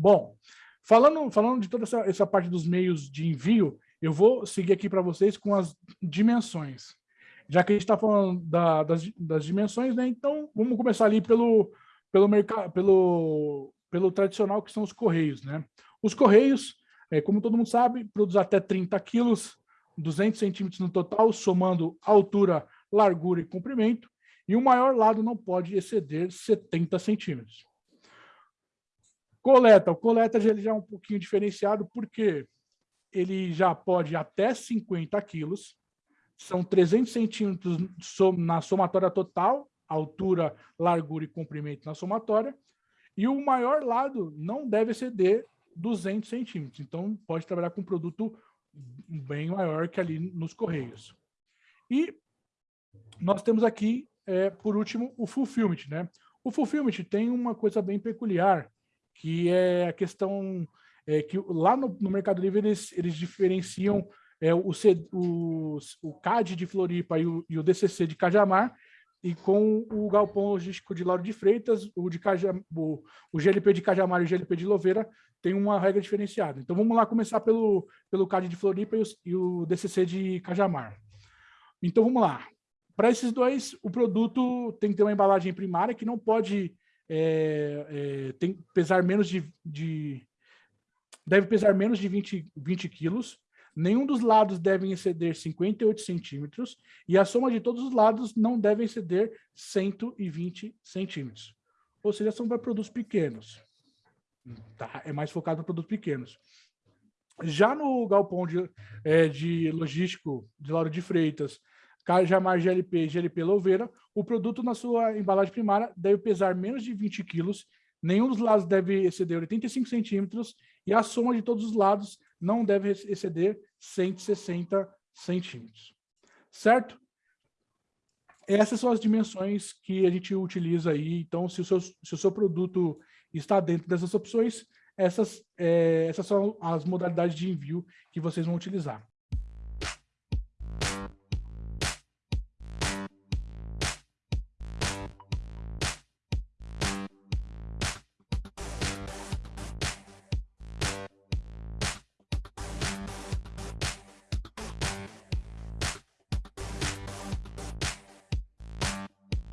Bom, falando, falando de toda essa, essa parte dos meios de envio, eu vou seguir aqui para vocês com as dimensões. Já que a gente está falando da, das, das dimensões, né? Então, vamos começar ali pelo, pelo, pelo, pelo tradicional, que são os correios, né? Os correios, é, como todo mundo sabe, produzem até 30 quilos, 200 centímetros no total, somando altura, largura e comprimento, e o maior lado não pode exceder 70 centímetros. Coleta. O coleta ele já é um pouquinho diferenciado, porque ele já pode até 50 quilos, são 300 centímetros na somatória total, altura, largura e comprimento na somatória, e o maior lado não deve exceder 200 centímetros. Então, pode trabalhar com um produto bem maior que ali nos Correios. E nós temos aqui, é, por último, o fulfillment. Né? O fulfillment tem uma coisa bem peculiar, que é a questão é, que lá no, no, Mercado Livre eles, eles diferenciam é, o, C, o, o CAD de Floripa e o, e o DCC de Cajamar, e com o galpão logístico de Lauro de Freitas, o, de Cajam, o, o GLP de Cajamar e o GLP de Louveira tem uma regra diferenciada. Então vamos lá começar pelo, pelo CAD de Floripa e o, e o DCC de Cajamar. Então vamos lá. Para esses dois, o produto tem que ter uma embalagem primária que não pode é, é, tem, pesar menos de, de, deve pesar menos de 20, 20 quilos, nenhum dos lados deve exceder 58 centímetros e a soma de todos os lados não deve exceder 120 centímetros. Ou seja, são para produtos pequenos. Tá? É mais focado para produtos pequenos. Já no galpão de, é, de logístico de Lauro de Freitas, Cajamar GLP e GLP Louveira, o produto na sua embalagem primária deve pesar menos de 20 quilos, nenhum dos lados deve exceder 85 centímetros e a soma de todos os lados não deve exceder 160 centímetros. Certo? Essas são as dimensões que a gente utiliza aí. Então, se o seu, se o seu produto está dentro dessas opções, essas, é, essas são as modalidades de envio que vocês vão utilizar.